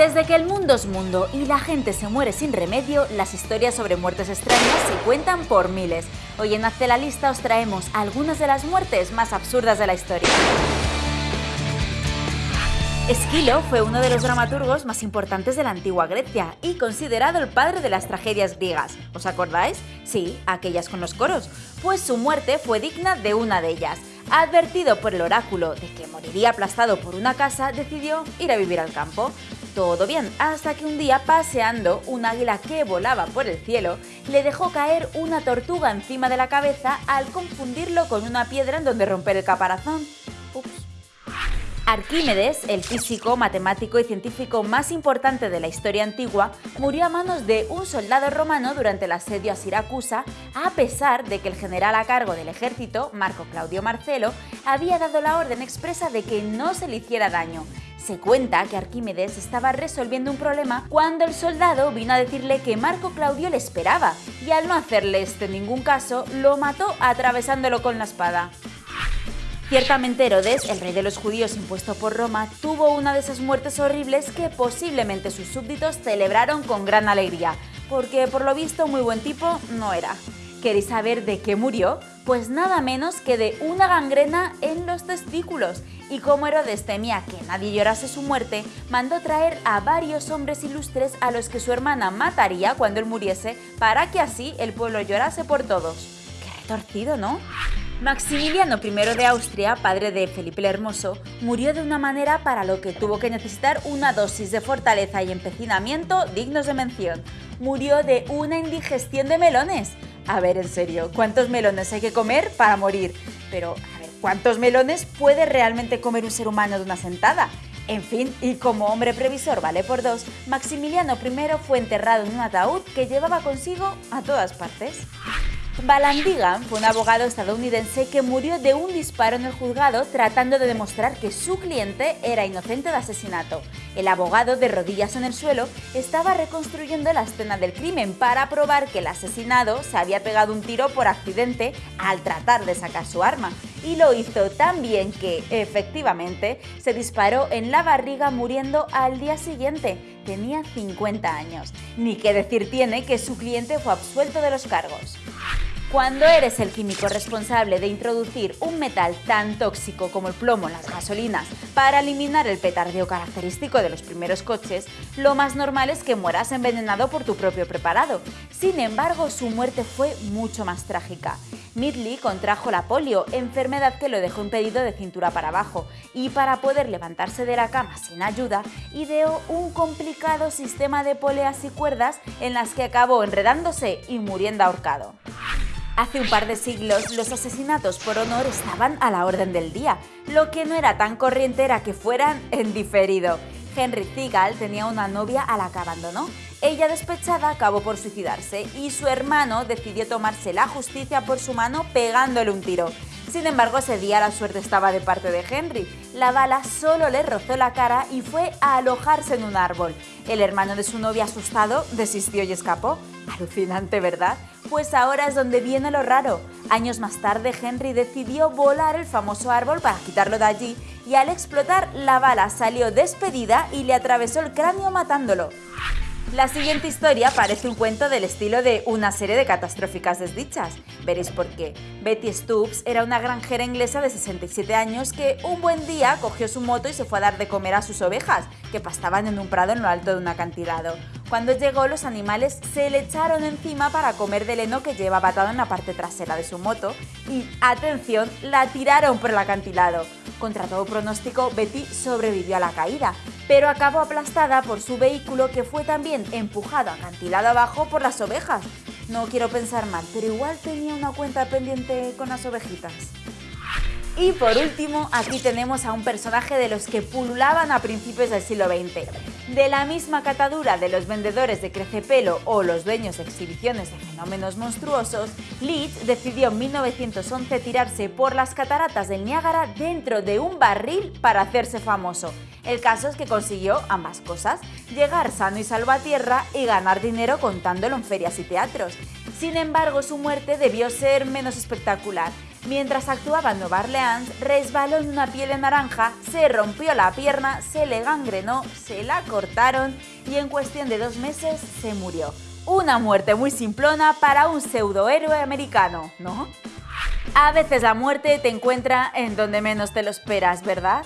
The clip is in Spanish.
Desde que el mundo es mundo y la gente se muere sin remedio, las historias sobre muertes extrañas se cuentan por miles. Hoy en Hazte la Lista os traemos algunas de las muertes más absurdas de la historia. Esquilo fue uno de los dramaturgos más importantes de la antigua Grecia y considerado el padre de las tragedias griegas. ¿Os acordáis? Sí, aquellas con los coros. Pues su muerte fue digna de una de ellas. Advertido por el oráculo de que moriría aplastado por una casa, decidió ir a vivir al campo. Todo bien, hasta que un día paseando, un águila que volaba por el cielo le dejó caer una tortuga encima de la cabeza al confundirlo con una piedra en donde romper el caparazón. Ups. Arquímedes, el físico, matemático y científico más importante de la historia antigua, murió a manos de un soldado romano durante el asedio a Siracusa, a pesar de que el general a cargo del ejército, Marco Claudio Marcelo, había dado la orden expresa de que no se le hiciera daño. Se cuenta que Arquímedes estaba resolviendo un problema cuando el soldado vino a decirle que Marco Claudio le esperaba y al no hacerle este ningún caso, lo mató atravesándolo con la espada. Ciertamente Herodes, el rey de los judíos impuesto por Roma, tuvo una de esas muertes horribles que posiblemente sus súbditos celebraron con gran alegría, porque por lo visto muy buen tipo no era. ¿Queréis saber de qué murió? Pues nada menos que de una gangrena en los testículos. Y como Herodes temía que nadie llorase su muerte, mandó traer a varios hombres ilustres a los que su hermana mataría cuando él muriese, para que así el pueblo llorase por todos. Qué retorcido, ¿no? Maximiliano I de Austria, padre de Felipe el Hermoso, murió de una manera para lo que tuvo que necesitar una dosis de fortaleza y empecinamiento dignos de mención. Murió de una indigestión de melones. A ver, en serio, ¿cuántos melones hay que comer para morir? Pero, a ver, ¿cuántos melones puede realmente comer un ser humano de una sentada? En fin, y como hombre previsor vale por dos, Maximiliano I fue enterrado en un ataúd que llevaba consigo a todas partes. Balandigan fue un abogado estadounidense que murió de un disparo en el juzgado tratando de demostrar que su cliente era inocente de asesinato. El abogado, de rodillas en el suelo, estaba reconstruyendo la escena del crimen para probar que el asesinado se había pegado un tiro por accidente al tratar de sacar su arma. Y lo hizo tan bien que, efectivamente, se disparó en la barriga muriendo al día siguiente. Tenía 50 años. Ni que decir tiene que su cliente fue absuelto de los cargos. Cuando eres el químico responsable de introducir un metal tan tóxico como el plomo en las gasolinas para eliminar el petardeo característico de los primeros coches, lo más normal es que mueras envenenado por tu propio preparado. Sin embargo, su muerte fue mucho más trágica. Midley contrajo la polio, enfermedad que lo dejó impedido de cintura para abajo, y para poder levantarse de la cama sin ayuda, ideó un complicado sistema de poleas y cuerdas en las que acabó enredándose y muriendo ahorcado. Hace un par de siglos los asesinatos por honor estaban a la orden del día, lo que no era tan corriente era que fueran en diferido. Henry Ziegel tenía una novia a la que abandonó. Ella despechada acabó por suicidarse y su hermano decidió tomarse la justicia por su mano pegándole un tiro. Sin embargo, ese día la suerte estaba de parte de Henry. La bala solo le rozó la cara y fue a alojarse en un árbol. El hermano de su novia asustado desistió y escapó. Alucinante, ¿verdad? Pues ahora es donde viene lo raro. Años más tarde, Henry decidió volar el famoso árbol para quitarlo de allí y al explotar, la bala salió despedida y le atravesó el cráneo matándolo. La siguiente historia parece un cuento del estilo de una serie de catastróficas desdichas. Veréis por qué. Betty Stubbs era una granjera inglesa de 67 años que un buen día cogió su moto y se fue a dar de comer a sus ovejas, que pastaban en un prado en lo alto de un acantilado. Cuando llegó, los animales se le echaron encima para comer del heno que llevaba atado en la parte trasera de su moto y, atención, la tiraron por el acantilado. Contra todo pronóstico, Betty sobrevivió a la caída, pero acabó aplastada por su vehículo que fue también empujado acantilado abajo por las ovejas. No quiero pensar mal, pero igual tenía una cuenta pendiente con las ovejitas. Y por último, aquí tenemos a un personaje de los que pululaban a principios del siglo XX. De la misma catadura de los vendedores de crecepelo o los dueños de exhibiciones de fenómenos monstruosos, Leach decidió en 1911 tirarse por las cataratas del Niágara dentro de un barril para hacerse famoso. El caso es que consiguió ambas cosas, llegar sano y salvo a tierra y ganar dinero contándolo en ferias y teatros. Sin embargo, su muerte debió ser menos espectacular. Mientras actuaba en Nueva Orleans, resbaló en una piel de naranja, se rompió la pierna, se le gangrenó, se la cortaron y en cuestión de dos meses se murió. Una muerte muy simplona para un pseudohéroe americano, ¿no? A veces la muerte te encuentra en donde menos te lo esperas, ¿verdad?